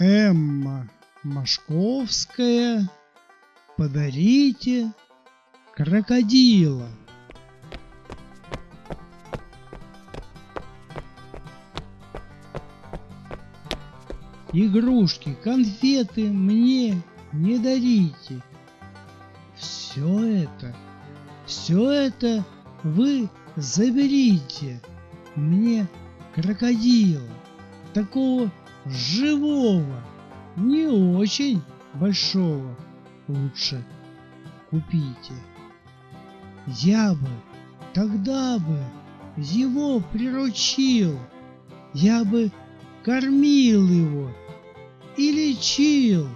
Эмма Машковская, подарите крокодила. Игрушки, конфеты мне не дарите. Все это, все это вы заберите мне крокодила, такого живого, не очень большого, лучше купите. Я бы тогда бы его приручил, я бы кормил его и лечил.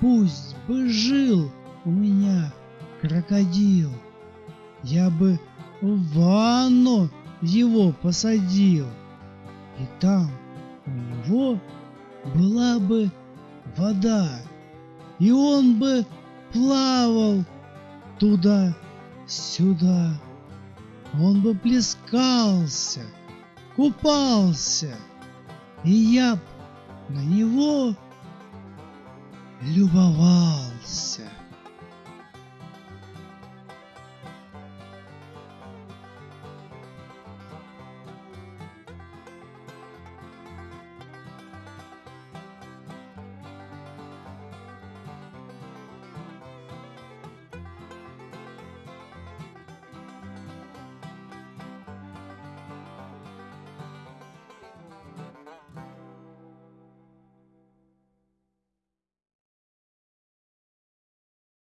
Пусть бы жил у меня крокодил, я бы в ванну его посадил, и там него была бы вода, и он бы плавал туда-сюда. Он бы плескался, купался, и я б на него любовался.